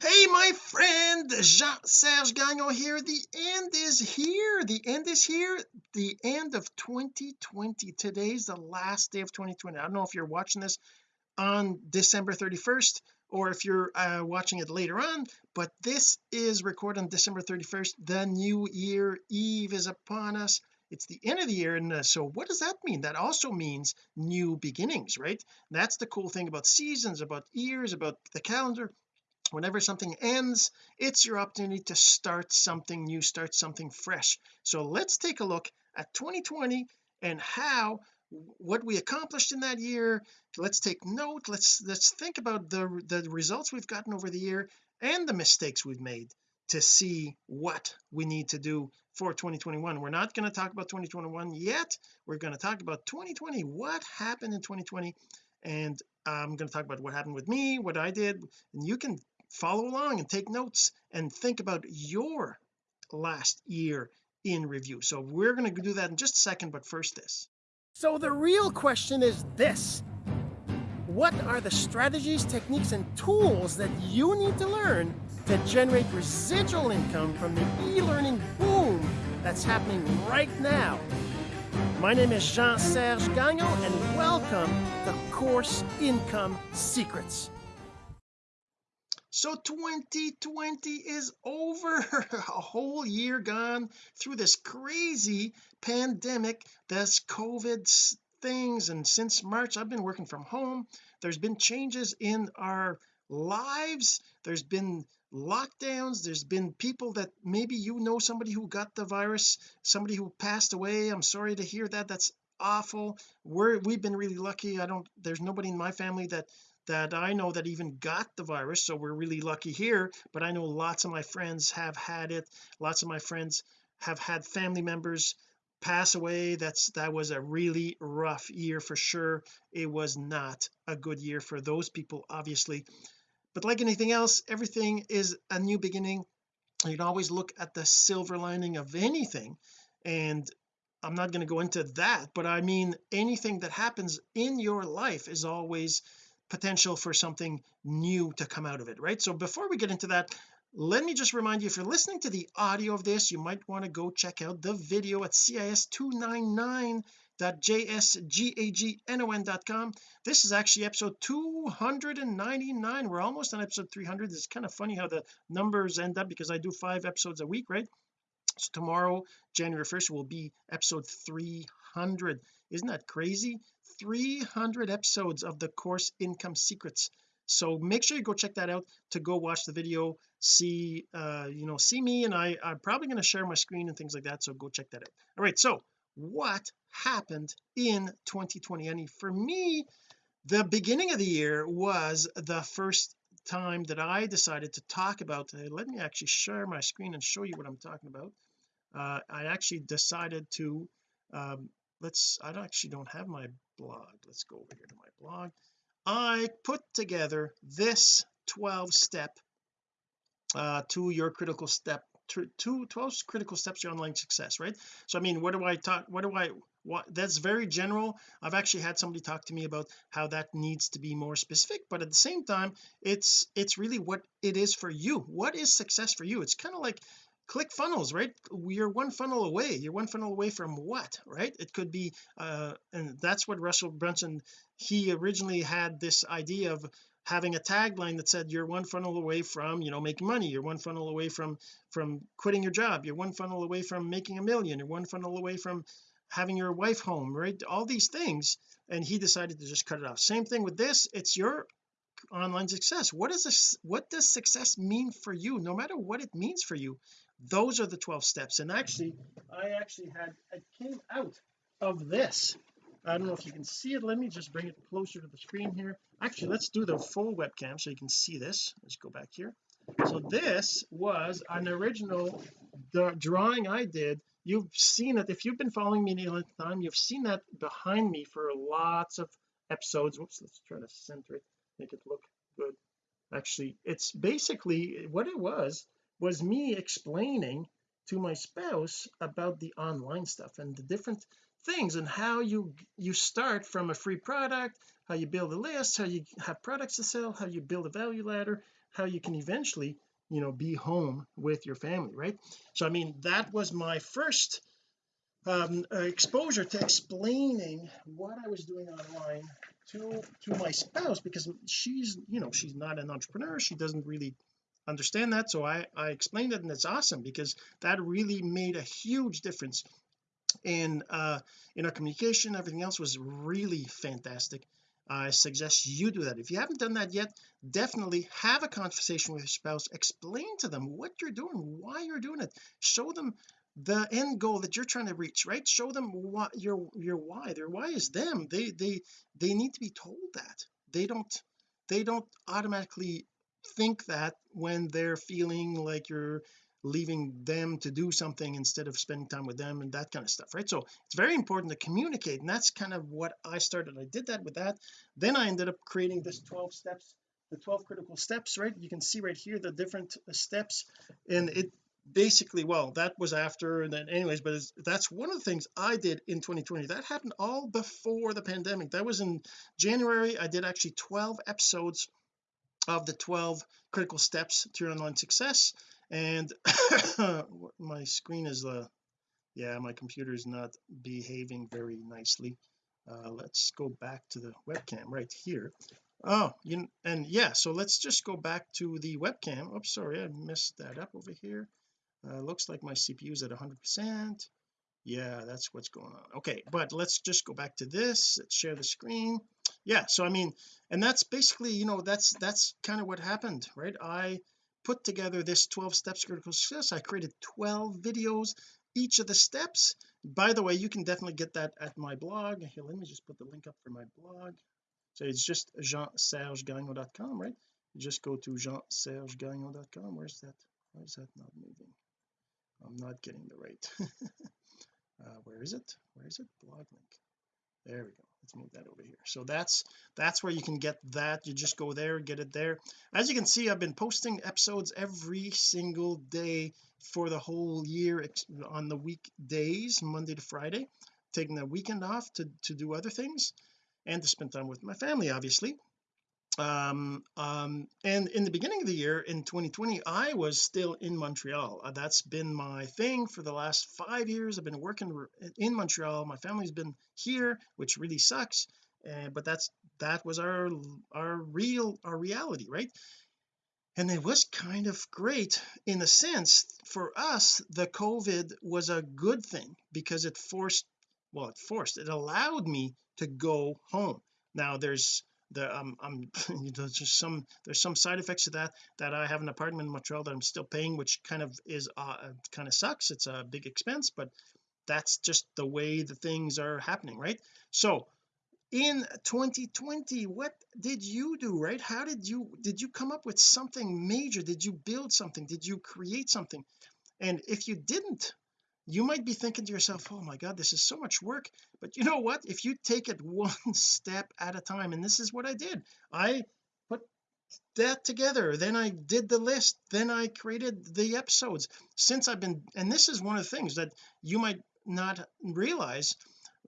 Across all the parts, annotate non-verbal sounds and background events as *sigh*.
hey my friend Jean-Serge Gagnon here. The end is here. The end is here. The end of 2020 today's the last day of 2020 I don't know if you're watching this on December 31st or if you're uh, watching it later on but this is recorded on December 31st the new year eve is upon us. It's the end of the year and uh, so what does that mean? That also means new beginnings right? That's the cool thing about seasons about years about the calendar whenever something ends it's your opportunity to start something new start something fresh. So let's take a look at 2020 and how what we accomplished in that year. Let's take note. Let's let's think about the the results we've gotten over the year and the mistakes we've made to see what we need to do for 2021 we're not going to talk about 2021 yet. We're going to talk about 2020 what happened in 2020 and I'm going to talk about what happened with me what I did. And you can follow along and take notes and think about your last year in review. So we're going to do that in just a second but first this. So the real question is this. What are the strategies techniques and tools that you need to learn to generate residual income from the e-learning boom that's happening right now? My name is Jean-Serge Gagnon and welcome to Course Income Secrets so 2020 is over. *laughs* A whole year gone through this crazy pandemic this COVID things. And since March I've been working from home. There's been changes in our lives. There's been lockdowns. There's been people that maybe you know somebody who got the virus somebody who passed away. I'm sorry to hear that. That's awful. We're we've been really lucky. I don't there's nobody in my family that that I know that even got the virus so we're really lucky here but I know lots of my friends have had it. Lots of my friends have had family members pass away. That's that was a really rough year for sure. It was not a good year for those people obviously. But like anything else everything is a new beginning. You can always look at the silver lining of anything and I'm not going to go into that but I mean anything that happens in your life is always potential for something new to come out of it right? So before we get into that let me just remind you if you're listening to the audio of this you might want to go check out the video at cis299.jsgagnon.com this is actually episode 299 we're almost on episode 300 it's kind of funny how the numbers end up because I do five episodes a week right? So tomorrow January 1st will be episode 300 isn't that crazy 300 episodes of the course income secrets. So make sure you go check that out to go watch the video. See uh you know see me and I I'm probably going to share my screen and things like that so go check that out. All right so what happened in 2020 and for me the beginning of the year was the first time that I decided to talk about uh, let me actually share my screen and show you what I'm talking about. Uh, I actually decided to um, let's I actually don't have my blog. Let's go over here to my blog. I put together this 12 step uh to your critical step two 12 critical steps to online success right? So I mean what do I talk what do I what that's very general. I've actually had somebody talk to me about how that needs to be more specific but at the same time it's it's really what it is for you. What is success for you? It's kind of like ClickFunnels right? You're one funnel away. You're one funnel away from what right? It could be uh and that's what Russell Brunson he originally had this idea of having a tagline that said you're one funnel away from you know making money. You're one funnel away from from quitting your job. You're one funnel away from making a million. You're one funnel away from having your wife home right? All these things and he decided to just cut it off. Same thing with this. It's your online success. What is this what does success mean for you? No matter what it means for you those are the 12 steps. And actually I actually had it came out of this. I don't know if you can see it. Let me just bring it closer to the screen here. Actually let's do the full webcam so you can see this. Let's go back here. So this was an original drawing I did. You've seen it. If you've been following me any length of time you've seen that behind me for lots of episodes. Whoops let's try to center it make it look good. Actually it's basically what it was was me explaining to my spouse about the online stuff and the different things and how you you start from a free product how you build a list how you have products to sell how you build a value ladder how you can eventually you know be home with your family right? So I mean that was my first um, exposure to explaining what I was doing online to to my spouse because she's you know she's not an entrepreneur. She doesn't really understand that so I I explained it and it's awesome because that really made a huge difference in uh in our communication. Everything else was really fantastic. I suggest you do that. If you haven't done that yet definitely have a conversation with your spouse. Explain to them what you're doing why you're doing it. Show them the end goal that you're trying to reach right? Show them what your your why. Their why is them. They they they need to be told that. They don't they don't automatically think that when they're feeling like you're leaving them to do something instead of spending time with them and that kind of stuff right? So it's very important to communicate and that's kind of what I started. I did that with that. Then I ended up creating this 12 steps the 12 critical steps right? You can see right here the different uh, steps and it basically well that was after and then anyways but that's one of the things I did in 2020 that happened all before the pandemic. That was in January. I did actually 12 episodes of the 12 critical steps to your online success. And *coughs* my screen is uh yeah my computer is not behaving very nicely. Uh let's go back to the webcam right here. Oh you and yeah so let's just go back to the webcam. Oops sorry I messed that up over here. Uh looks like my CPU is at 100 percent yeah that's what's going on. Okay but let's just go back to this let's share the screen. Yeah so I mean and that's basically you know that's that's kind of what happened right? I put together this 12 steps critical success. I created 12 videos each of the steps. By the way you can definitely get that at my blog. Here let me just put the link up for my blog. So it's just jean-serge-gagnon.com right? Just go to jean-serge-gagnon.com where's that? Why is that not moving? I'm not getting the right *laughs* Uh, where is it? Where is it? Blog link. There we go. Let's move that over here. So that's that's where you can get that. You just go there get it there. As you can see I've been posting episodes every single day for the whole year on the weekdays Monday to Friday taking the weekend off to to do other things and to spend time with my family obviously um um and in the beginning of the year in 2020 I was still in Montreal. Uh, that's been my thing for the last five years. I've been working in Montreal. My family's been here which really sucks uh, but that's that was our our real our reality right? And it was kind of great in a sense. For us the COVID was a good thing because it forced well it forced it allowed me to go home. Now there's the um, *laughs* I'm there's just some there's some side effects to that that I have an apartment in Montreal that I'm still paying which kind of is uh kind of sucks. It's a big expense but that's just the way the things are happening right? So in 2020 what did you do right? How did you did you come up with something major? Did you build something? Did you create something? And if you didn't you might be thinking to yourself oh my god this is so much work. But you know what? If you take it *laughs* one step at a time and this is what I did. I put that together. Then I did the list. Then I created the episodes. Since I've been and this is one of the things that you might not realize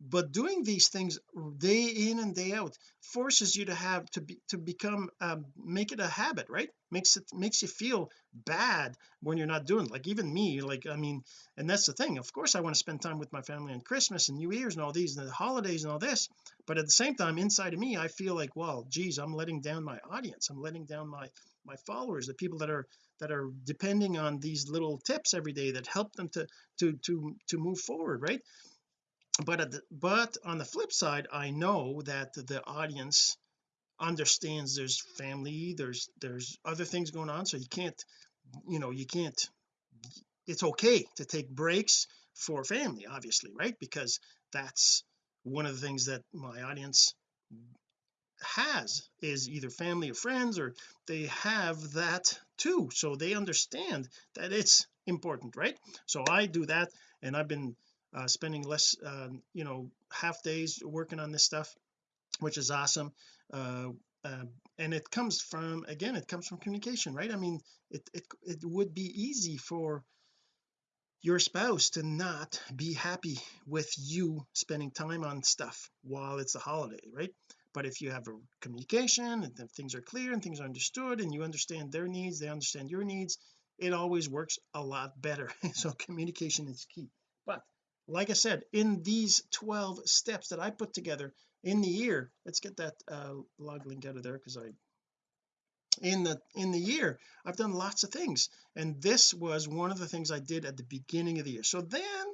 but doing these things day in and day out forces you to have to be to become um, make it a habit right makes it makes you feel bad when you're not doing it. like even me like I mean and that's the thing of course I want to spend time with my family on Christmas and New Year's and all these and the holidays and all this but at the same time inside of me I feel like well geez I'm letting down my audience I'm letting down my my followers the people that are that are depending on these little tips every day that help them to to to to move forward right but the, but on the flip side I know that the audience understands there's family there's there's other things going on so you can't you know you can't it's okay to take breaks for family obviously right? Because that's one of the things that my audience has is either family or friends or they have that too. So they understand that it's important right? So I do that and I've been uh, spending less um, you know half days working on this stuff which is awesome uh, uh, and it comes from again it comes from communication right? I mean it, it it would be easy for your spouse to not be happy with you spending time on stuff while it's a holiday right? But if you have a communication and things are clear and things are understood and you understand their needs they understand your needs it always works a lot better. *laughs* So communication is key like I said in these 12 steps that I put together in the year let's get that uh, log link out of there because I in the in the year I've done lots of things and this was one of the things I did at the beginning of the year. So then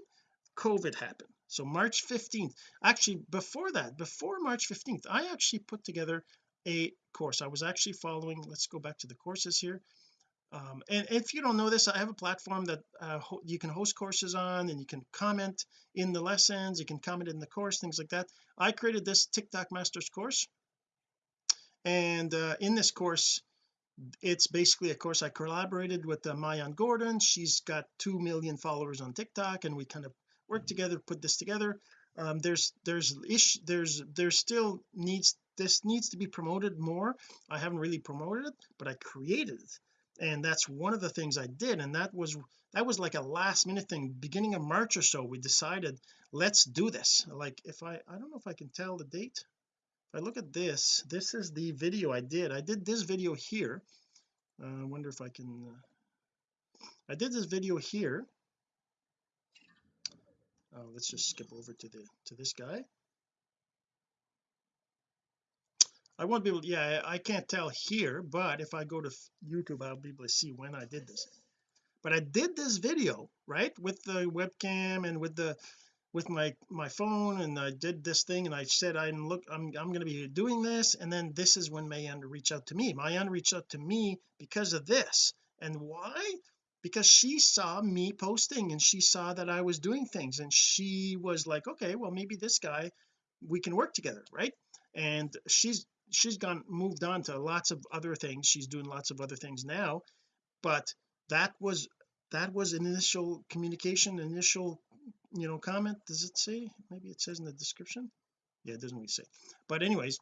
COVID happened. So March 15th actually before that before March 15th I actually put together a course. I was actually following let's go back to the courses here um, and if you don't know this I have a platform that uh, you can host courses on and you can comment in the lessons you can comment in the course things like that. I created this TikTok Masters course. And uh, in this course it's basically a course I collaborated with uh, Maayan Gordon. She's got 2 million followers on TikTok and we kind of worked together put this together. Um, there's there's ish there's there's still needs this needs to be promoted more. I haven't really promoted it but I created it and that's one of the things I did and that was that was like a last minute thing. Beginning of March or so we decided let's do this. Like if I I don't know if I can tell the date. If I look at this this is the video I did. I did this video here. Uh, I wonder if I can uh, I did this video here. Uh, let's just skip over to the to this guy I won't be able to, yeah I can't tell here but if I go to YouTube I'll be able to see when I did this. But I did this video right with the webcam and with the with my my phone and I did this thing and I said I'm look I'm, I'm going to be doing this and then this is when Maayan reached out to me. Maayan reached out to me because of this. And why? Because she saw me posting and she saw that I was doing things and she was like okay well maybe this guy we can work together right? And she's she's gone moved on to lots of other things. She's doing lots of other things now but that was that was an initial communication initial you know comment. Does it say maybe it says in the description? Yeah it doesn't really say. But anyways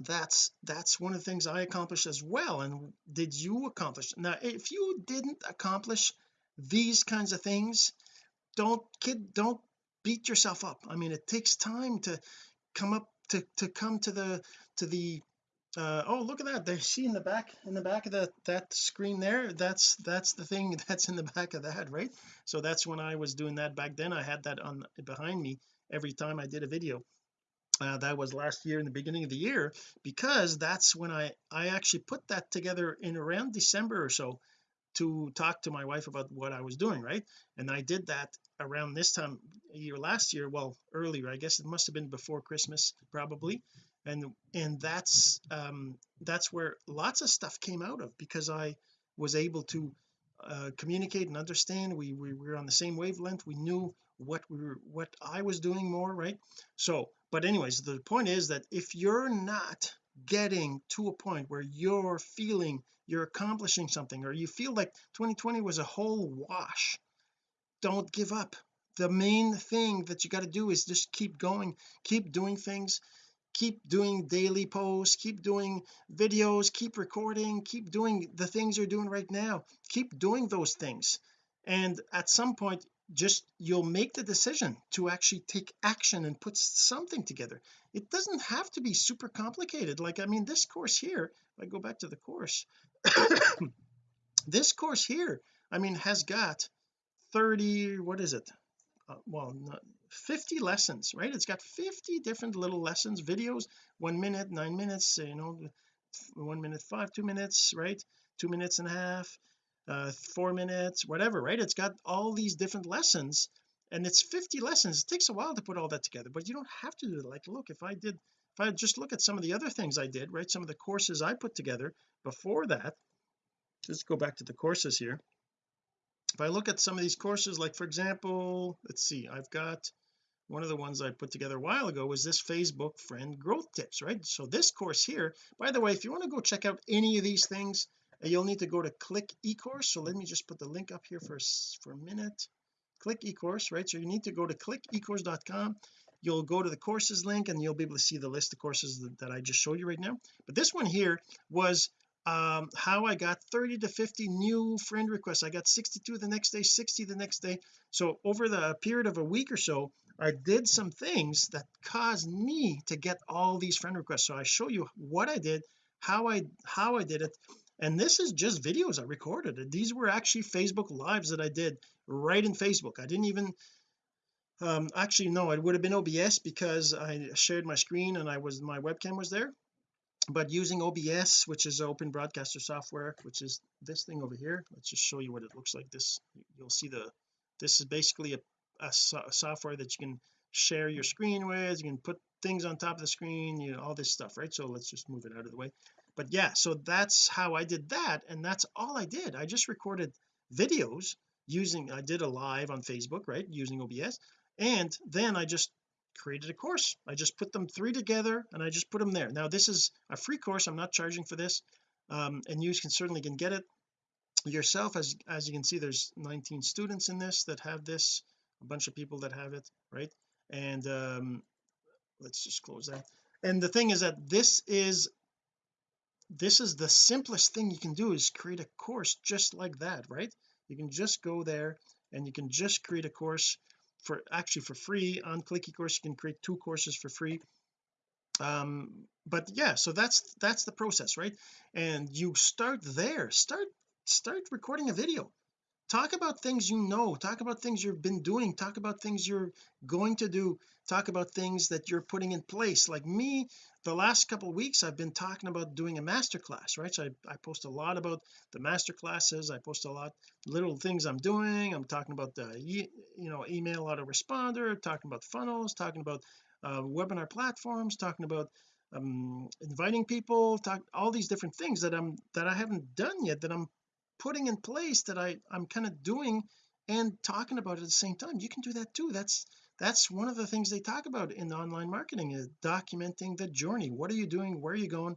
that's that's one of the things I accomplished as well and did you accomplish? Now if you didn't accomplish these kinds of things don't kid don't beat yourself up. I mean it takes time to come up to to come to the to the uh, oh look at that. They see in the back in the back of that that screen there. That's that's the thing *laughs* that's in the back of that right? So that's when I was doing that back then. I had that on behind me every time I did a video. Uh, that was last year in the beginning of the year because that's when I I actually put that together in around December or so to talk to my wife about what I was doing right? And I did that around this time year last year well earlier I guess. It must have been before Christmas probably. And and that's um that's where lots of stuff came out of because I was able to uh, communicate and understand. We, we were on the same wavelength. We knew what we were what I was doing more right? So but anyways the point is that if you're not getting to a point where you're feeling you're accomplishing something or you feel like 2020 was a whole wash. Don't give up. The main thing that you got to do is just keep going keep doing things keep doing daily posts keep doing videos keep recording keep doing the things you're doing right now. Keep doing those things. And at some point just you'll make the decision to actually take action and put something together. It doesn't have to be super complicated. Like I mean this course here if I go back to the course *coughs* this course here I mean has got 30 what is it? Uh, well not 50 lessons right? It's got 50 different little lessons videos one minute nine minutes you know one minute five two minutes right? Two minutes and a half uh four minutes whatever right? It's got all these different lessons and it's 50 lessons. It takes a while to put all that together but you don't have to do it. Like look if I did if I just look at some of the other things I did right some of the courses I put together before that let's go back to the courses here. If I look at some of these courses like for example let's see I've got one of the ones I put together a while ago was this Facebook friend growth tips right? So this course here by the way if you want to go check out any of these things uh, you'll need to go to click ecourse. So let me just put the link up here for for a minute. Click ecourse right? So you need to go to click clickecourse.com you'll go to the courses link and you'll be able to see the list of courses that, that I just showed you right now. But this one here was um how I got 30 to 50 new friend requests. I got 62 the next day 60 the next day. So over the period of a week or so I did some things that caused me to get all these friend requests. So I show you what I did how I how I did it. And this is just videos I recorded. These were actually Facebook lives that I did right in Facebook. I didn't even um actually no it would have been OBS because I shared my screen and I was my webcam was there. But using OBS which is open broadcaster software which is this thing over here let's just show you what it looks like. This you'll see the this is basically a, a, a software that you can share your screen with you can put things on top of the screen you know all this stuff right? So let's just move it out of the way. But yeah so that's how I did that and that's all I did. I just recorded videos using I did a live on Facebook right using OBS and then I just created a course. I just put them three together and I just put them there. Now this is a free course. I'm not charging for this um, and you can certainly can get it yourself. As as you can see there's 19 students in this that have this a bunch of people that have it right? And um let's just close that. And the thing is that this is this is the simplest thing you can do is create a course just like that right? You can just go there and you can just create a course for actually for free on click ecourse you can create two courses for free. Um but yeah so that's that's the process right? And you start there. Start start recording a video talk about things you know. Talk about things you've been doing. Talk about things you're going to do. Talk about things that you're putting in place. Like me the last couple weeks I've been talking about doing a master class right? So I, I post a lot about the master classes. I post a lot little things I'm doing. I'm talking about the you know email autoresponder talking about funnels talking about uh, webinar platforms talking about um, inviting people talk all these different things that I'm that I haven't done yet that I'm putting in place that I I'm kind of doing and talking about at the same time. You can do that too. That's that's one of the things they talk about in online marketing is documenting the journey. What are you doing? Where are you going?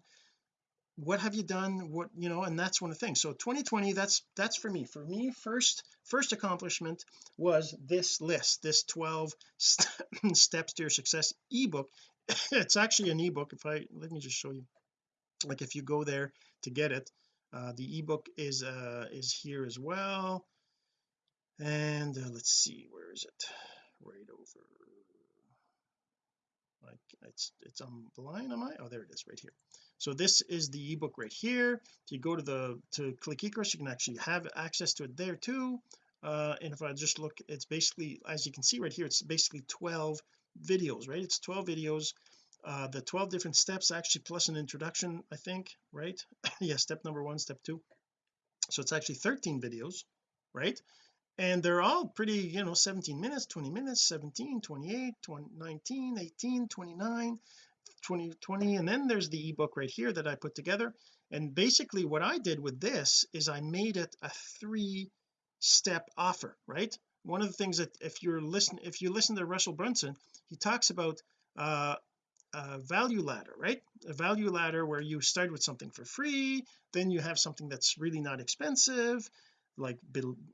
What have you done? What you know and that's one of the things. So 2020 that's that's for me. For me first first accomplishment was this list this 12 st *laughs* steps to your success ebook. It's actually an ebook. If I let me just show you. Like if you go there to get it uh, the ebook is uh is here as well. And uh, let's see where is it? Right over like it's it's on the line am I? Oh there it is right here. So this is the ebook right here. If you go to the to click ecourse you can actually have access to it there too. Uh and if I just look it's basically as you can see right here it's basically 12 videos right? It's 12 videos uh the 12 different steps actually plus an introduction I think right? *laughs* Yeah step number one step two. So it's actually 13 videos right? And they're all pretty you know 17 minutes 20 minutes 17 28 20, 19 18 29 20 20 and then there's the ebook right here that I put together. And basically what I did with this is I made it a three step offer right? One of the things that if you're listening if you listen to Russell Brunson he talks about uh a value ladder right? A value ladder where you start with something for free then you have something that's really not expensive like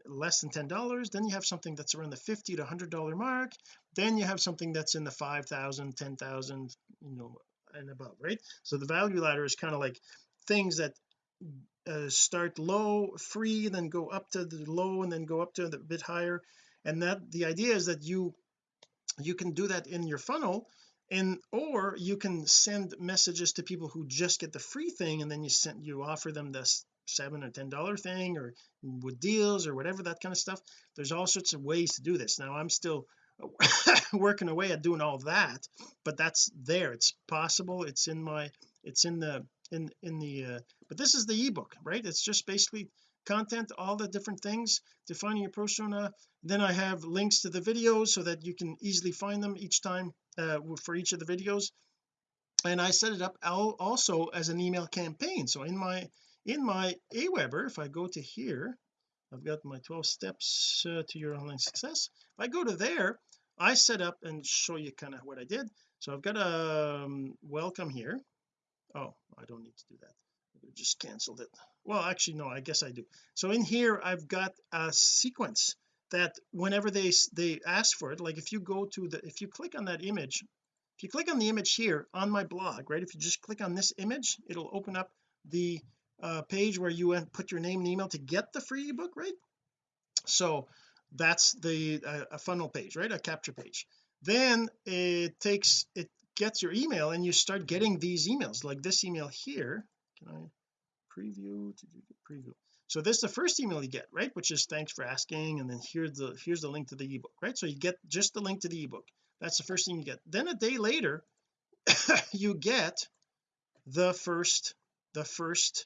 less than ten dollars then you have something that's around the 50 to 100 dollar mark then you have something that's in the 5,000 10,000 you know and above right? So the value ladder is kind of like things that uh, start low free then go up to the low and then go up to the bit higher and that the idea is that you you can do that in your funnel and or you can send messages to people who just get the free thing and then you send you offer them this seven or ten dollar thing or with deals or whatever that kind of stuff. There's all sorts of ways to do this. Now I'm still *laughs* working away at doing all that but that's there. It's possible. It's in my it's in the in in the uh, but this is the ebook right? It's just basically content all the different things defining your persona. Then I have links to the videos so that you can easily find them each time uh, for each of the videos. And I set it up also as an email campaign. So in my in my Aweber if I go to here I've got my 12 steps uh, to your online success. If I go to there I set up and show you kind of what I did. So I've got a um, welcome here. Oh I don't need to do that. I just canceled it. Well actually no I guess I do. So in here I've got a sequence that whenever they they ask for it like if you go to the if you click on that image if you click on the image here on my blog right if you just click on this image it'll open up the uh, page where you put your name and email to get the free ebook right? So that's the uh, a funnel page right a capture page. Then it takes it gets your email and you start getting these emails like this email here. Can I preview? To do preview so this is the first email you get right which is thanks for asking and then here's the here's the link to the ebook right? So you get just the link to the ebook. That's the first thing you get. Then a day later *laughs* you get the first the first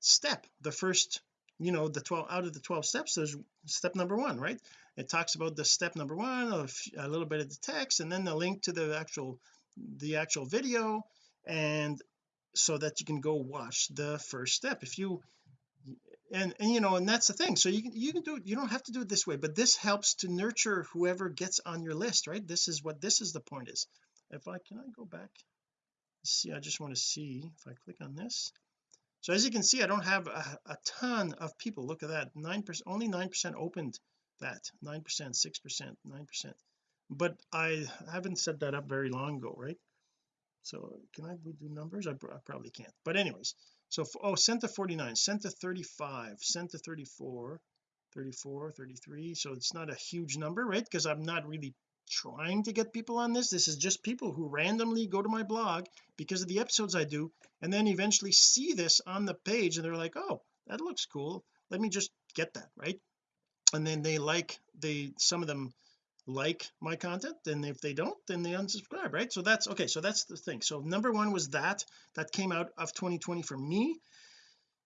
step the first you know the 12 out of the 12 steps there's step number one right? It talks about the step number one a little bit of the text and then the link to the actual the actual video and so that you can go watch the first step. If you and and you know and that's the thing. So you can you can do it you don't have to do it this way but this helps to nurture whoever gets on your list right? This is what this is the point is. If I can I go back? See I just want to see if I click on this. So as you can see I don't have a, a ton of people. Look at that nine percent only nine percent opened that nine percent six percent nine percent. But I haven't set that up very long ago right? So can I do numbers? I, I probably can't. But anyways so oh sent to 49 sent to 35 sent to 34 34 33 so it's not a huge number right? Because I'm not really trying to get people on this. This is just people who randomly go to my blog because of the episodes I do and then eventually see this on the page and they're like oh that looks cool. Let me just get that right? And then they like they some of them like my content and if they don't then they unsubscribe right? So that's okay so that's the thing. So number one was that that came out of 2020 for me.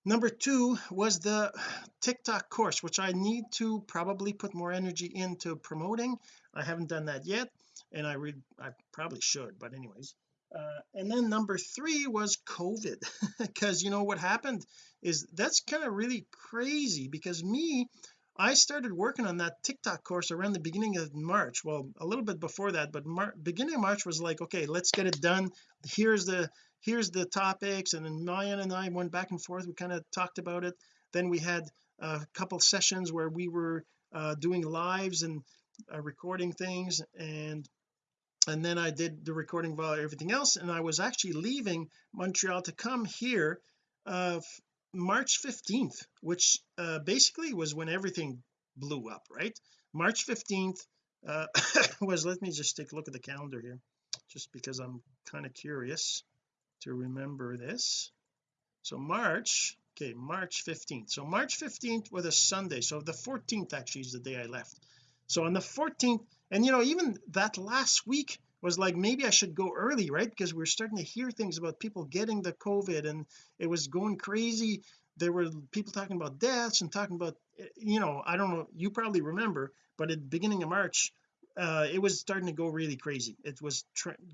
Number two was the TikTok course which I need to probably put more energy into promoting. I haven't done that yet and I read I probably should but anyways. Uh, and then number three was COVID *laughs* because you know what happened is that's kind of really crazy because me I started working on that TikTok course around the beginning of March well a little bit before that but Mar beginning of March was like okay let's get it done. Here's the here's the topics and then Maayan and I went back and forth we kind of talked about it. Then we had a couple sessions where we were uh, doing lives and uh, recording things and and then I did the recording while everything else and I was actually leaving Montreal to come here uh March 15th which uh basically was when everything blew up right? March 15th uh *coughs* was let me just take a look at the calendar here just because I'm kind of curious to remember this. So March okay March 15th so March 15th was a Sunday so the 14th actually is the day I left. So on the 14th and you know even that last week was like maybe I should go early right? Because we are starting to hear things about people getting the COVID and it was going crazy. There were people talking about deaths and talking about you know I don't know you probably remember but at the beginning of March uh, it was starting to go really crazy. It was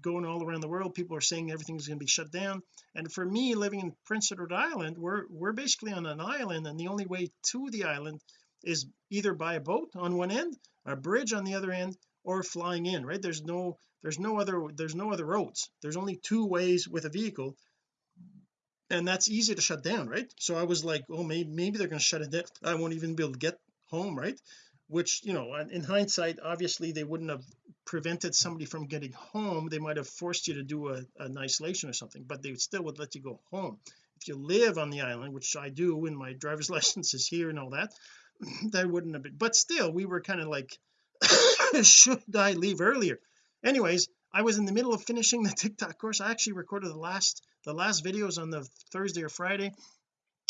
going all around the world. People are saying everything's going to be shut down. And for me living in Prince Edward Island we're we're basically on an island and the only way to the island is either by a boat on one end a bridge on the other end or flying in right? There's no there's no other there's no other roads. There's only two ways with a vehicle and that's easy to shut down right? So I was like oh maybe maybe they're going to shut it down. I won't even be able to get home right? Which you know in hindsight obviously they wouldn't have prevented somebody from getting home. They might have forced you to do a, an isolation or something but they still would let you go home. If you live on the island which I do and my driver's *laughs* license is here and all that *clears throat* that wouldn't have been but still we were kind of like *laughs* should I leave earlier? Anyways I was in the middle of finishing the *laughs* TikTok course. I actually recorded the last the last videos on the Thursday or Friday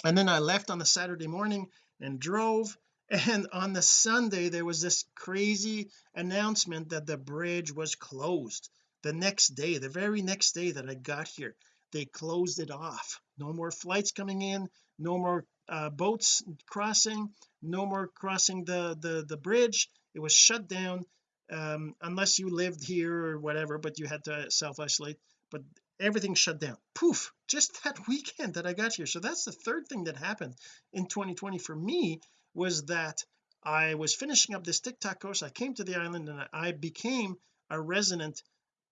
and then I left on the Saturday morning and drove *laughs* and on the Sunday there was this crazy announcement that the bridge was closed. The next day the very next day that I got here they closed it off. No more flights coming in no more uh, boats crossing no more crossing the the the bridge it was shut down um, unless you lived here or whatever but you had to self-isolate but everything shut down. Poof! Just that *laughs* weekend that I got here. So that's the third thing that happened in 2020 for me was that I was finishing up this TikTok course. I came to the island and I became a resident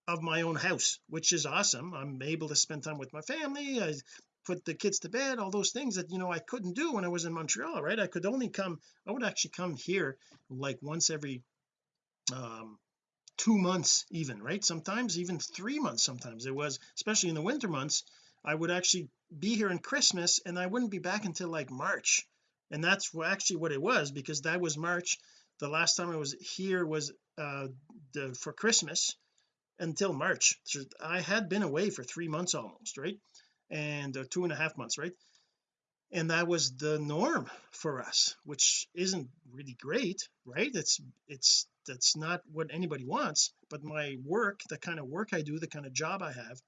of my own house which is awesome. I'm able to spend time with my family. I put the kids to bed all those things that you know I couldn't do when I was in Montreal right? I could only come I would actually come here like once every um two months even right? Sometimes even three months sometimes. It was especially in the winter months I would actually be here in Christmas and I wouldn't be back until like March. And that's actually what it was because that was March. The last time I was here was uh the for Christmas until March. So I had been away for three months almost right and uh, two and a half months right? And that was the norm for us which isn't really great right? It's it's that's not what anybody wants but my work the kind of work I do the kind of job I have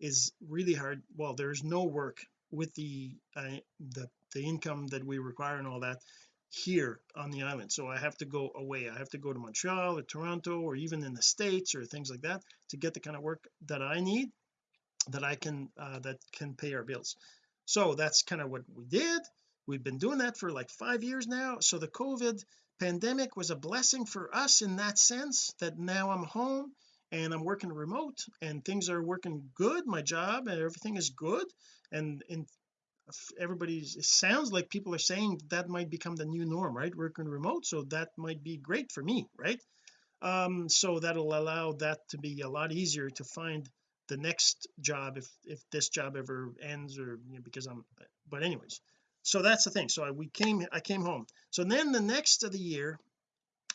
is really hard. Well there's no work with the uh, the the income that we require and all that here on the island. So I have to go away. I have to go to Montreal or Toronto or even in the States or things like that to get the kind of work that I need that I can uh, that can pay our bills. So that's kind of what we did. We've been doing that for like five years now. So the COVID pandemic was a blessing for us in that sense that now I'm home and I'm working remote and things are working good. My job and everything is good. And in everybody's it sounds like people are saying that might become the new norm right? Working remote. So that might be great for me right? Um so that'll allow that to be a lot easier to find the next job if if this job ever ends or you know, because I'm but anyways. So that's the thing. So I, we came I came home. So then the next of the year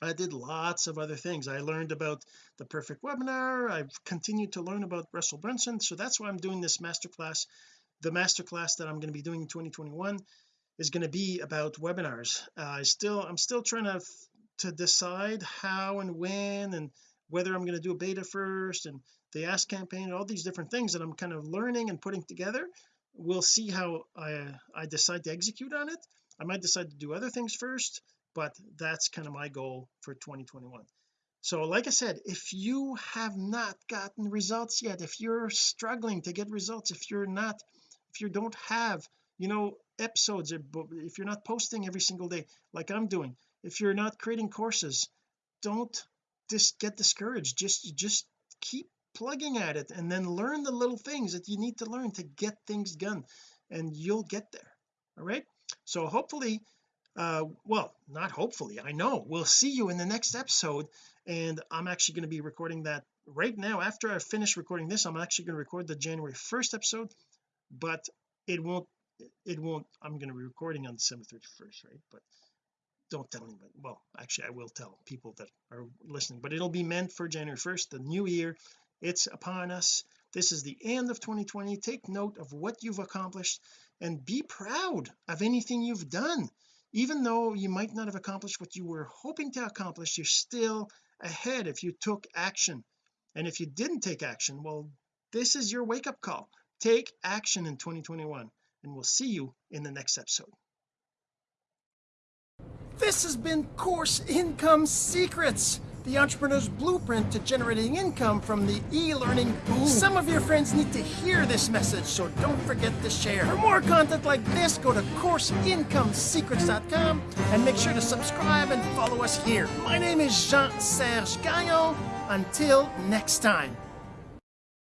I did lots of other things. I learned about the perfect webinar. I've continued to learn about Russell Brunson. So that's why I'm doing this masterclass. The masterclass that I'm going to be doing in 2021 is going to be about webinars. Uh, I still I'm still trying to to decide how and when and whether I'm going to do a beta first and the ask campaign all these different things that I'm kind of learning and putting together we'll see how I I decide to execute on it. I might decide to do other things first but that's kind of my goal for 2021 so like I said if you have not gotten results yet if you're struggling to get results if you're not if you don't have you know episodes if you're not posting every single day like I'm doing if you're not creating courses don't just get discouraged just just keep plugging at it and then learn the little things that you need to learn to get things done and you'll get there all right? So hopefully uh well not hopefully I know we'll see you in the next episode and I'm actually going to be recording that right now. After I finish recording this I'm actually going to record the January 1st episode but it won't it won't I'm going to be recording on December 31st right? But don't tell anybody. Well actually I will tell people that are listening but it'll be meant for January 1st the new year. It's upon us. This is the end of 2020 take note of what you've accomplished and be proud of anything you've done. Even though you might not have accomplished what you were hoping to accomplish you're still ahead if you took action. And if you didn't take action well this is your wake-up call. Take action in 2021 and we'll see you in the next episode this has been course income secrets the entrepreneur's blueprint to generating income from the e-learning boom. Some of your friends need to hear this message, so don't forget to share. For more content like this, go to CourseIncomeSecrets.com and make sure to subscribe and follow us here. My name is Jean-Serge Gagnon. Until next time.